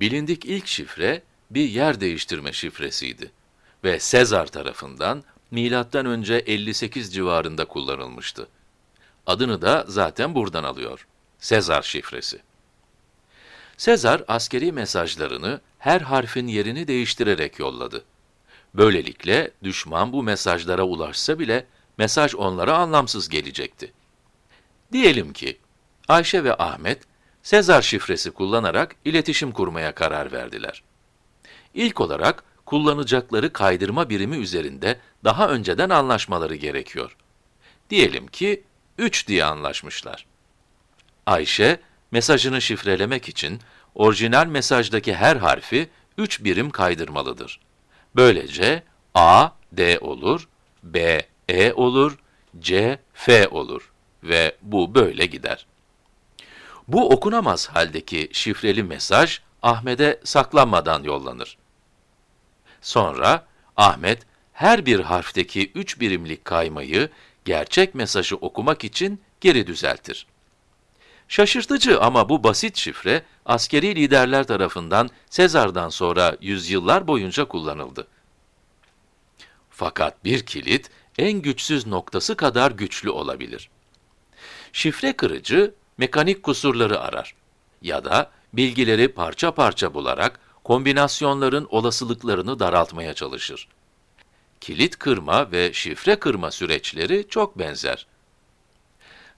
Bilindik ilk şifre bir yer değiştirme şifresiydi ve Sezar tarafından milattan önce 58 civarında kullanılmıştı. Adını da zaten buradan alıyor. Sezar şifresi. Sezar askeri mesajlarını her harfin yerini değiştirerek yolladı. Böylelikle düşman bu mesajlara ulaşsa bile mesaj onlara anlamsız gelecekti. Diyelim ki Ayşe ve Ahmet Sezar şifresi kullanarak iletişim kurmaya karar verdiler. İlk olarak kullanacakları kaydırma birimi üzerinde daha önceden anlaşmaları gerekiyor. Diyelim ki 3 diye anlaşmışlar. Ayşe, mesajını şifrelemek için orijinal mesajdaki her harfi 3 birim kaydırmalıdır. Böylece A, D olur, B, E olur, C, F olur ve bu böyle gider. Bu okunamaz haldeki şifreli mesaj Ahmet'e saklanmadan yollanır. Sonra Ahmet her bir harfteki 3 birimlik kaymayı gerçek mesajı okumak için geri düzeltir. Şaşırtıcı ama bu basit şifre askeri liderler tarafından Sezar'dan sonra yüzyıllar boyunca kullanıldı. Fakat bir kilit en güçsüz noktası kadar güçlü olabilir. Şifre kırıcı mekanik kusurları arar ya da bilgileri parça parça bularak kombinasyonların olasılıklarını daraltmaya çalışır. Kilit kırma ve şifre kırma süreçleri çok benzer.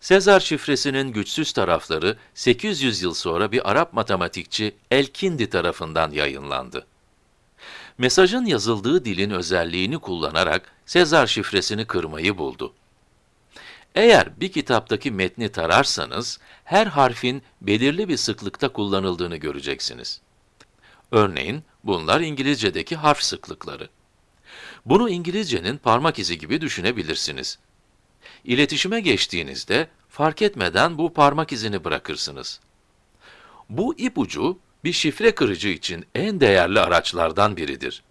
Sezar şifresinin güçsüz tarafları 800 yıl sonra bir Arap matematikçi Elkindi tarafından yayınlandı. Mesajın yazıldığı dilin özelliğini kullanarak Sezar şifresini kırmayı buldu. Eğer bir kitaptaki metni tararsanız, her harfin belirli bir sıklıkta kullanıldığını göreceksiniz. Örneğin, bunlar İngilizce'deki harf sıklıkları. Bunu İngilizcenin parmak izi gibi düşünebilirsiniz. İletişime geçtiğinizde, fark etmeden bu parmak izini bırakırsınız. Bu ipucu, bir şifre kırıcı için en değerli araçlardan biridir.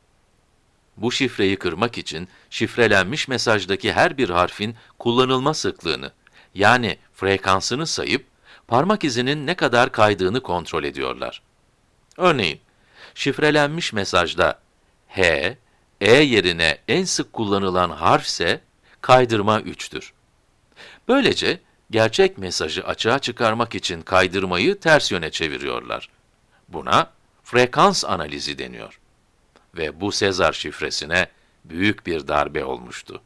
Bu şifreyi kırmak için şifrelenmiş mesajdaki her bir harfin kullanılma sıklığını, yani frekansını sayıp, parmak izinin ne kadar kaydığını kontrol ediyorlar. Örneğin, şifrelenmiş mesajda H, E yerine en sık kullanılan harf ise kaydırma 3'tür. Böylece, gerçek mesajı açığa çıkarmak için kaydırmayı ters yöne çeviriyorlar. Buna frekans analizi deniyor ve bu Sezar şifresine büyük bir darbe olmuştu.